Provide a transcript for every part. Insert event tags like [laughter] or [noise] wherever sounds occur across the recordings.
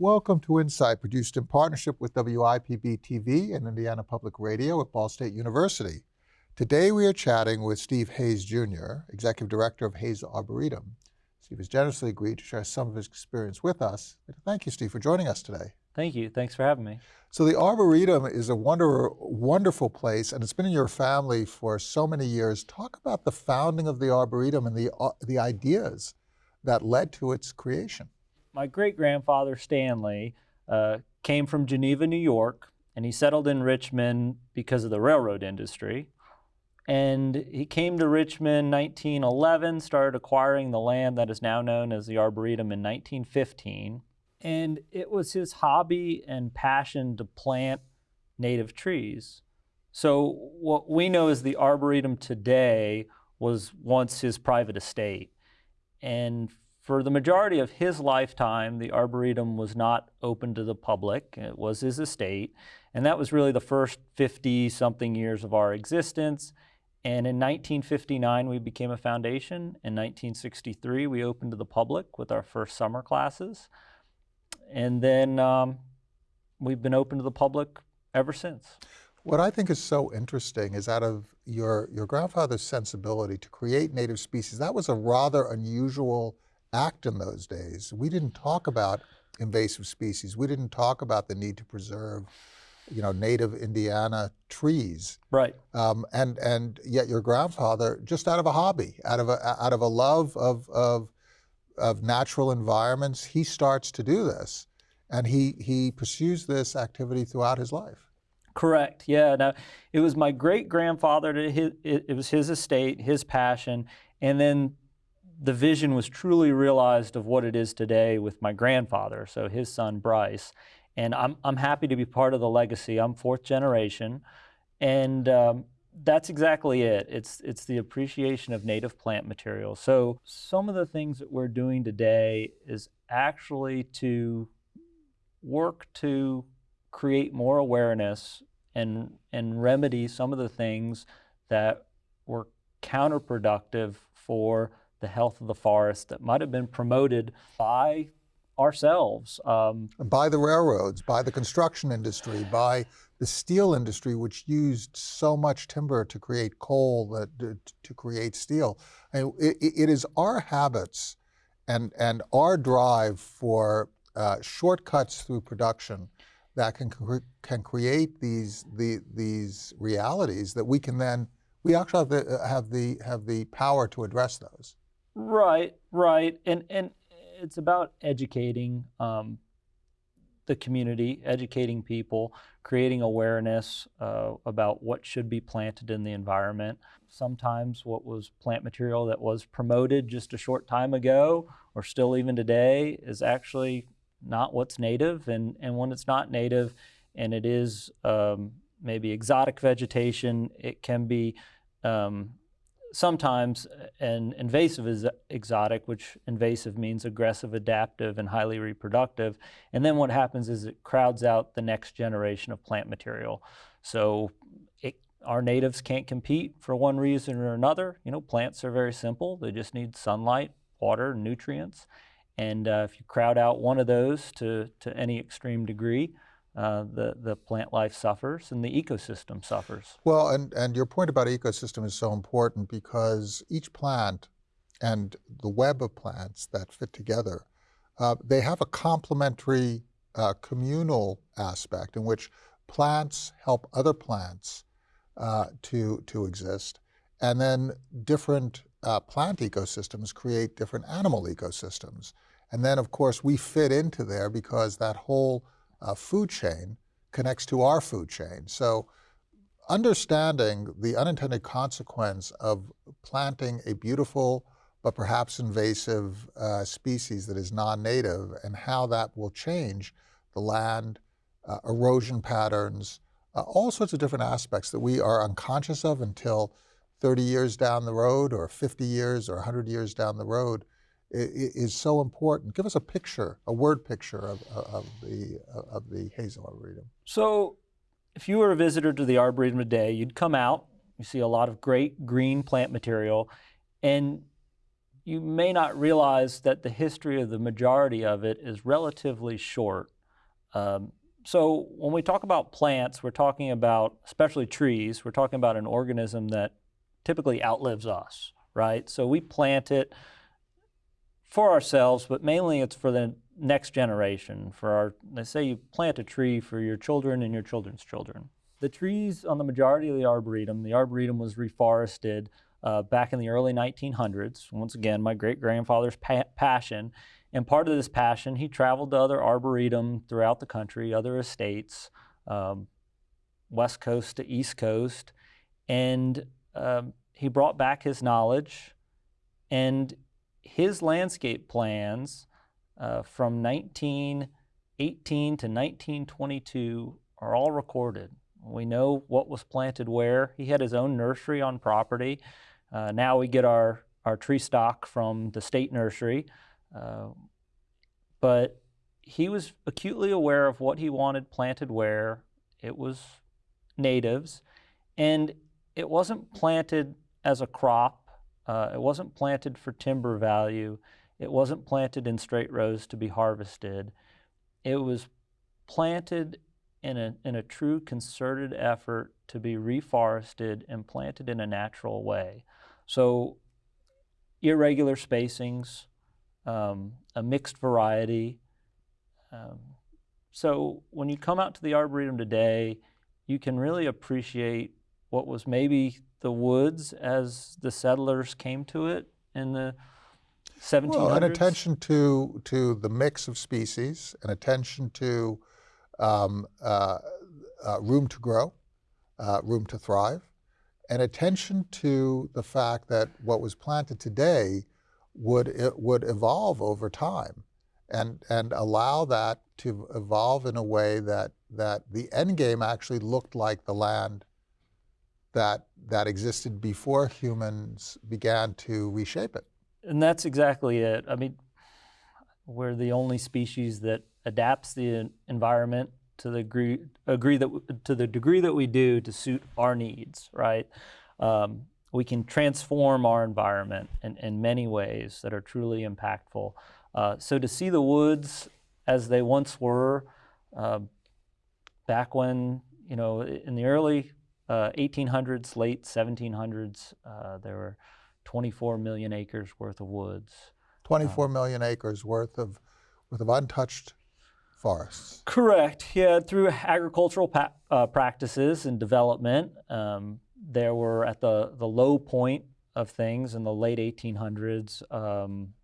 Welcome to Insight, produced in partnership with WIPB TV and Indiana Public Radio at Ball State University. Today we are chatting with Steve Hayes Jr., Executive Director of Hayes Arboretum. Steve has generously agreed to share some of his experience with us. Thank you, Steve, for joining us today. Thank you. Thanks for having me. So the Arboretum is a wonder, wonderful place, and it's been in your family for so many years. Talk about the founding of the Arboretum and the, uh, the ideas that led to its creation. My great-grandfather, Stanley, uh, came from Geneva, New York, and he settled in Richmond because of the railroad industry. And he came to Richmond 1911, started acquiring the land that is now known as the Arboretum in 1915 and it was his hobby and passion to plant native trees. So what we know as the Arboretum today was once his private estate. And for the majority of his lifetime, the Arboretum was not open to the public. It was his estate. And that was really the first 50 something years of our existence. And in 1959, we became a foundation. In 1963, we opened to the public with our first summer classes and then um, we've been open to the public ever since. What I think is so interesting is out of your, your grandfather's sensibility to create native species, that was a rather unusual act in those days. We didn't talk about invasive species. We didn't talk about the need to preserve you know, native Indiana trees. Right. Um, and, and yet your grandfather, just out of a hobby, out of a, out of a love of, of of natural environments, he starts to do this. And he, he pursues this activity throughout his life. Correct. Yeah. Now, it was my great grandfather. It, it was his estate, his passion, and then the vision was truly realized of what it is today with my grandfather. So his son Bryce, and I'm I'm happy to be part of the legacy. I'm fourth generation, and um, that's exactly it. It's, it's the appreciation of native plant material. So some of the things that we're doing today is actually to work to create more awareness and, and remedy some of the things that were counterproductive for the health of the forest that might have been promoted by ourselves. Um, by the railroads, by the construction industry, by the steel industry, which used so much timber to create coal, that, to create steel. I mean, it, it is our habits and, and our drive for uh, shortcuts through production that can, can create these, the, these realities that we can then, we actually have the, have the, have the power to address those. Right, right. And, and it's about educating um, the community, educating people, creating awareness uh, about what should be planted in the environment. Sometimes what was plant material that was promoted just a short time ago or still even today is actually not what's native. And, and when it's not native and it is um, maybe exotic vegetation, it can be um, sometimes an invasive is exotic, which invasive means aggressive, adaptive, and highly reproductive. And then what happens is it crowds out the next generation of plant material. So it, our natives can't compete for one reason or another. You know, plants are very simple. They just need sunlight, water, nutrients. And uh, if you crowd out one of those to, to any extreme degree, uh, the, the plant life suffers and the ecosystem suffers. Well, and, and your point about ecosystem is so important because each plant and the web of plants that fit together, uh, they have a complementary uh, communal aspect in which plants help other plants uh, to, to exist. And then different uh, plant ecosystems create different animal ecosystems. And then, of course, we fit into there because that whole uh, food chain connects to our food chain. So understanding the unintended consequence of planting a beautiful but perhaps invasive uh, species that is non-native and how that will change the land, uh, erosion patterns, uh, all sorts of different aspects that we are unconscious of until 30 years down the road or 50 years or 100 years down the road is so important. Give us a picture, a word picture of, of the of the Hayes Arboretum. So, if you were a visitor to the Arboretum today, you'd come out, you see a lot of great green plant material, and you may not realize that the history of the majority of it is relatively short. Um, so when we talk about plants, we're talking about, especially trees, we're talking about an organism that typically outlives us, right? So we plant it for ourselves, but mainly it's for the next generation. For our, they say you plant a tree for your children and your children's children. The trees on the majority of the arboretum, the arboretum was reforested uh, back in the early 1900s. Once again, my great grandfather's pa passion. And part of this passion, he traveled to other arboretum throughout the country, other estates, um, west coast to east coast, and um, he brought back his knowledge and his landscape plans uh, from 1918 to 1922 are all recorded. We know what was planted where. He had his own nursery on property. Uh, now we get our, our tree stock from the state nursery. Uh, but he was acutely aware of what he wanted planted where. It was natives. And it wasn't planted as a crop. Uh, it wasn't planted for timber value. It wasn't planted in straight rows to be harvested. It was planted in a, in a true concerted effort to be reforested and planted in a natural way. So irregular spacings, um, a mixed variety. Um, so when you come out to the Arboretum today, you can really appreciate what was maybe the woods as the settlers came to it in the 1700s. Well, an attention to, to the mix of species, an attention to um, uh, uh, room to grow, uh, room to thrive, and attention to the fact that what was planted today would, would evolve over time and, and allow that to evolve in a way that, that the end game actually looked like the land that, that existed before humans began to reshape it. And that's exactly it. I mean, we're the only species that adapts the environment to the degree, agree that to the degree that we do to suit our needs, right? Um, we can transform our environment in, in many ways that are truly impactful. Uh, so to see the woods as they once were, uh, back when you know in the early uh, 1800s, late 1700s, uh, there were 24 million acres worth of woods. 24 million acres worth of worth of untouched forests. Correct. Yeah, through agricultural uh, practices and development, um, there were at the, the low point of things in the late 1800s, um,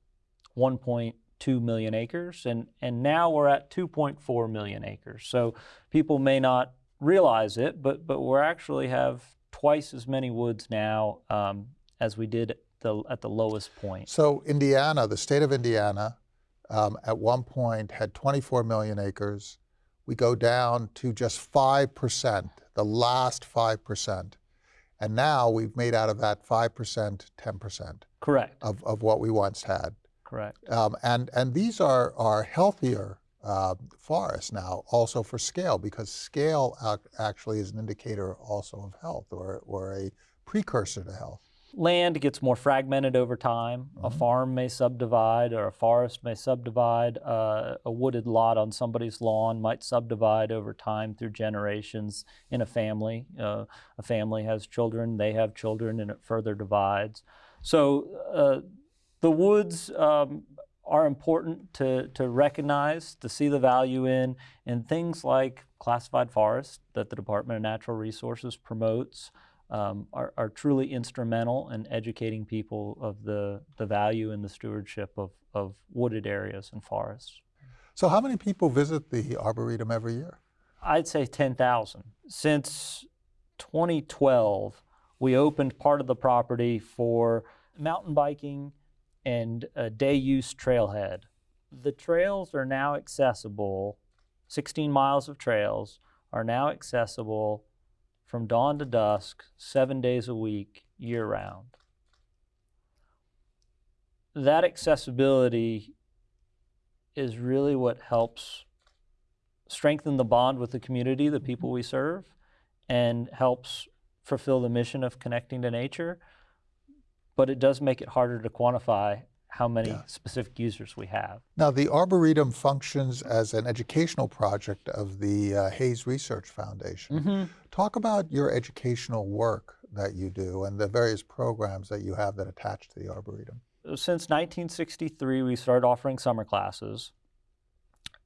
1.2 million acres, and, and now we're at 2.4 million acres. So people may not realize it, but, but we actually have twice as many woods now um, as we did the, at the lowest point. So Indiana, the state of Indiana, um, at one point had 24 million acres. We go down to just 5%, the last 5%. And now we've made out of that 5%, 10%. Correct. Of, of what we once had. Correct. Um, and, and these are, are healthier uh, forests now, also for scale, because scale actually is an indicator also of health or, or a precursor to health land gets more fragmented over time. Mm -hmm. A mm-hmm. farm may subdivide or a forest may subdivide. Uh, a wooded lot on somebody's lawn might subdivide over time through generations in a family. Uh, a family has children, they have children, and it further divides. So uh, the woods um, are important to, to recognize, to see the value in, and things like classified forests that the Department of Natural Resources promotes um, are, are, truly instrumental in educating people of the, the value and the stewardship of, of wooded areas and forests. So how many people visit the Arboretum every year? I'd say 10,000. Since 2012, we opened part of the property for mountain biking and a day use trailhead. The trails are now accessible, 16 miles of trails are now accessible from dawn to dusk, seven days a week, year round. That accessibility is really what helps strengthen the bond with the community, the people we serve, and helps fulfill the mission of connecting to nature. But it does make it harder to quantify how many Yeah. specific users we have. Now, the Arboretum functions as an educational project of the uh, Hayes Research Foundation. Mm-hmm. Talk about your educational work that you do and the various programs that you have that attach to the Arboretum. Since 1963, we started offering summer classes.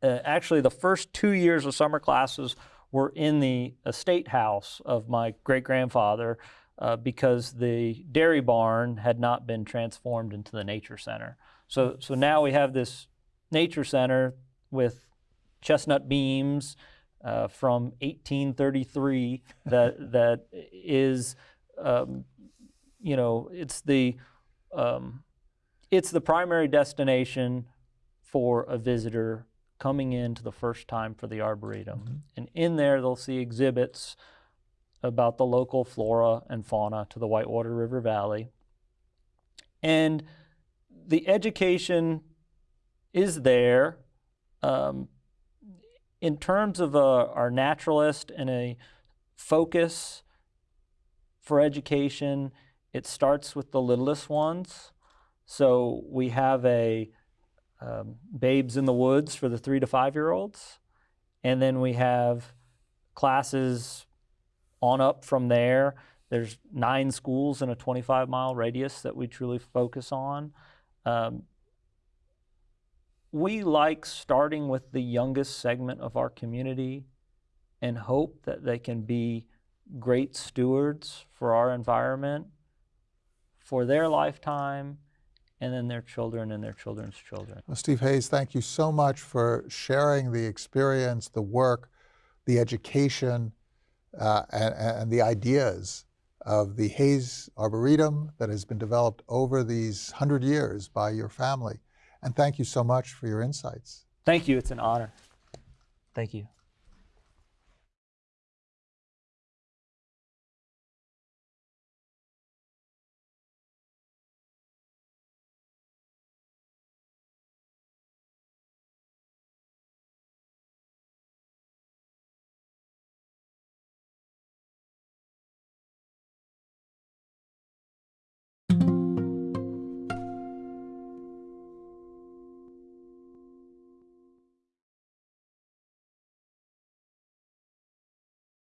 Uh, actually, the first two years of summer classes were in the estate house of my great grandfather uh, because the dairy barn had not been transformed into the nature center. So, so now we have this nature center with chestnut beams uh, from 1833 [laughs] that that is, um, you know, it's the um, it's the primary destination for a visitor coming in to the first time for the Arboretum. And in there, they'll see exhibits about the local flora and fauna to the Whitewater River Valley. And the education is there. Um, in terms of uh, our naturalist and a focus for education, it starts with the littlest ones. So we have a um, Babes in the Woods for the three to five year olds. And then we have classes on up from there. There's nine schools in a 25 mile radius that we truly focus on. Um, we like starting with the youngest segment of our community and hope that they can be great stewards for our environment for their lifetime and then their children and their children's children. Well, Steve Hayes, thank you so much for sharing the experience, the work, the education, uh, and, and the ideas of the Hayes Arboretum that has been developed over these hundred years by your family. And thank you so much for your insights. Thank you. It's an honor. Thank you.